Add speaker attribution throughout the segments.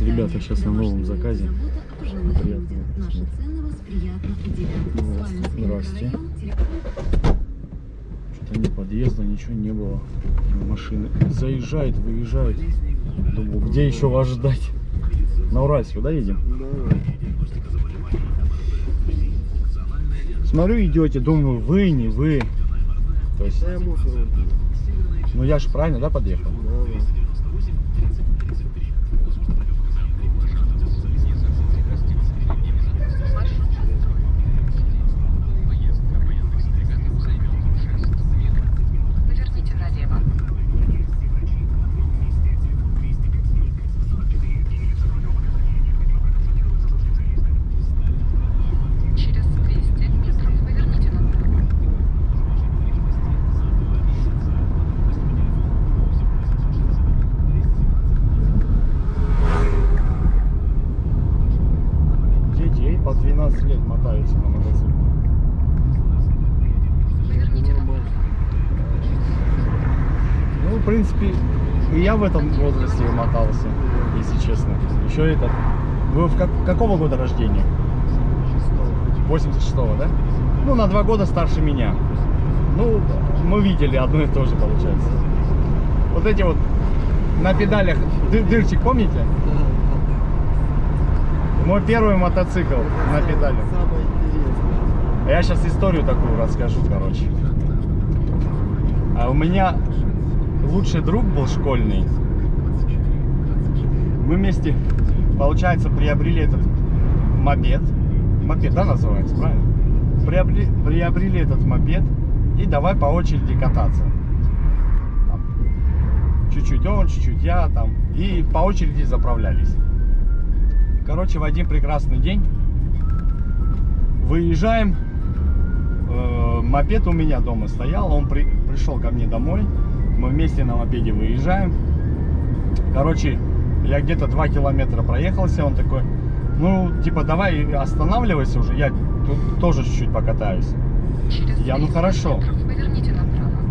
Speaker 1: Ребята сейчас на новом заказе. Приятно.
Speaker 2: Наши цены вас приятно удивят.
Speaker 1: Ну,
Speaker 2: Спальный
Speaker 1: здрасте. Что-то ни подъезда, ничего не было. Машины заезжает, выезжает. Думаю, где еще вас ждать? На Уральск, да, едем? Смотрю, идете, думаю, вы, не вы. То есть, ну я же правильно, да, подъехал?
Speaker 3: Да, да.
Speaker 1: Принципе, и я в этом возрасте мотался, если честно. Еще этот. Вы в как- какого года рождения? 86-го, да? Ну, на два года старше меня. Ну, мы видели одно и то же, получается. Вот эти вот на педалях ды- дырчик, помните? Мой первый мотоцикл на педалях. Я сейчас историю такую расскажу, короче. А у меня лучший друг был школьный. Мы вместе, получается, приобрели этот мопед. Мопед, да, называется, правильно? Приобрели, приобрели этот мопед и давай по очереди кататься. Чуть-чуть он, чуть-чуть я там. И по очереди заправлялись. Короче, в один прекрасный день выезжаем. Э, мопед у меня дома стоял, он при- пришел ко мне домой. Мы вместе на мопеде выезжаем. Короче, я где-то 2 километра проехался, он такой, ну, типа, давай останавливайся уже, я тут тоже чуть-чуть покатаюсь.
Speaker 4: Через
Speaker 1: Я, ну,
Speaker 4: 200
Speaker 1: хорошо.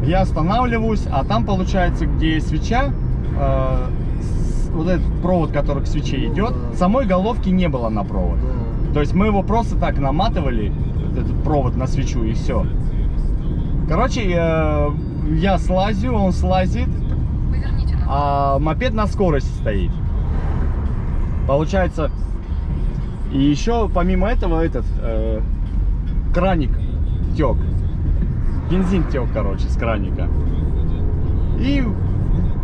Speaker 1: Я останавливаюсь, а там получается, где свеча, э, с- вот этот провод, который к свече
Speaker 3: Ну
Speaker 1: идет, самой головки не было на провод. То есть мы его просто так наматывали, этот провод на свечу и все. Короче, э, я слазю, он слазит, а мопед на скорости стоит. Получается, и еще помимо этого этот э, краник тек. Бензин тек, короче, с краника. И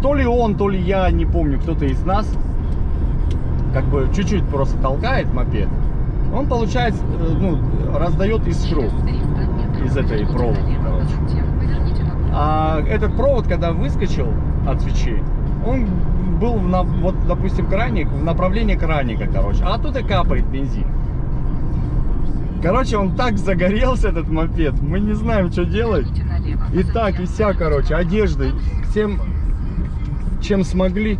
Speaker 1: то ли он, то ли я, не помню, кто-то из нас, как бы чуть-чуть просто толкает мопед. Он, получается, э, ну, раздает
Speaker 4: 300 метров
Speaker 1: из этой проволоки, короче. Этот провод, когда выскочил от свечи, он был, на- вот, допустим, краник, в направлении краника, короче. А оттуда капает бензин. Короче, он так загорелся, этот мопед, мы не знаем, что делать. И так, и вся, короче, одеждой, всем, чем смогли,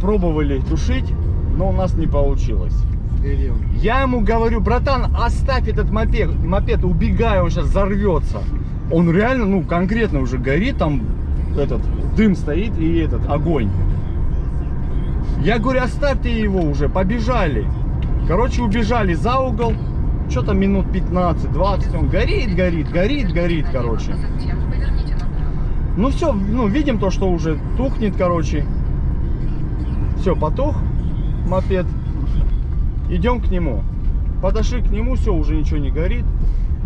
Speaker 1: пробовали тушить, но у нас не получилось. Я ему говорю, братан, оставь этот мопед, мопед, убегай, он сейчас взорвется. Он реально, ну, конкретно уже горит, там этот дым стоит и этот огонь. Я говорю, оставь ты его уже, побежали. Короче, убежали за угол, что-то минут 15-20, он горит, горит, горит, горит, короче. Ну все, ну видим то, что уже тухнет, короче. Все, потух мопед. Идем к нему. Подошли к нему, все, уже ничего не горит.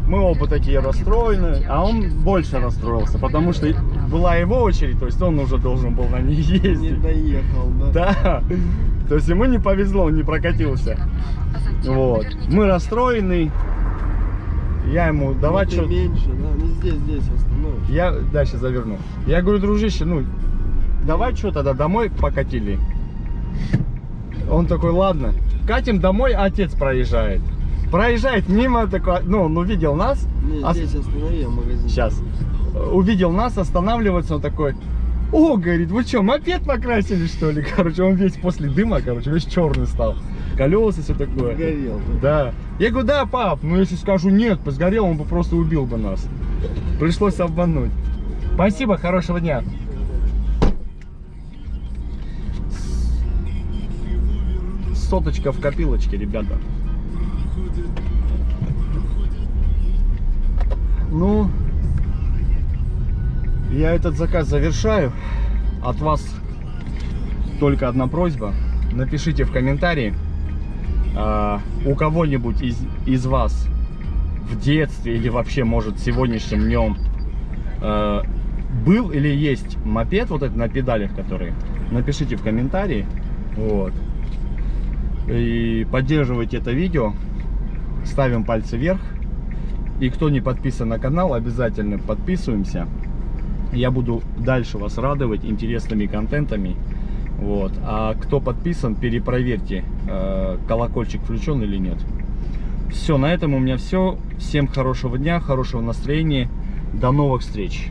Speaker 1: Мы оба такие расстроены, а он больше расстроился, потому что была его очередь, то есть он уже должен был на ней
Speaker 3: Не
Speaker 1: ездить.
Speaker 3: доехал, да?
Speaker 1: Да, то есть ему не повезло, он не прокатился. Вот, мы расстроены. Я ему, давай
Speaker 3: Ну, ты
Speaker 1: что
Speaker 3: меньше, да? Не здесь, здесь остановишь.
Speaker 1: Я дальше заверну. Я говорю, дружище, ну, давай что тогда домой покатили. Он такой, ладно. Катим домой, а отец проезжает. Проезжает мимо, такой, ну, он увидел нас.
Speaker 3: Не,
Speaker 1: ос-
Speaker 3: здесь останови, я магазин.
Speaker 1: Сейчас. Увидел нас, останавливается, он такой, о, говорит, вы что, мопед покрасили, что ли? Короче, он весь после дыма, короче, весь черный стал. Колеса, все такое.
Speaker 3: Сгорел,
Speaker 1: Да. Я говорю, да, пап, ну если скажу нет, сгорел, он бы просто убил бы нас. Пришлось обмануть. Спасибо, хорошего дня. соточка в копилочке, ребята. Ну, я этот заказ завершаю. От вас только одна просьба. Напишите в комментарии, а, у кого-нибудь из, из вас в детстве или вообще, может, сегодняшним днем а, был или есть мопед вот этот на педалях, который. Напишите в комментарии. Вот. И поддерживайте это видео. Ставим пальцы вверх. И кто не подписан на канал, обязательно подписываемся. Я буду дальше вас радовать интересными контентами. Вот. А кто подписан, перепроверьте, э, колокольчик включен или нет. Все, на этом у меня все. Всем хорошего дня, хорошего настроения. До новых встреч.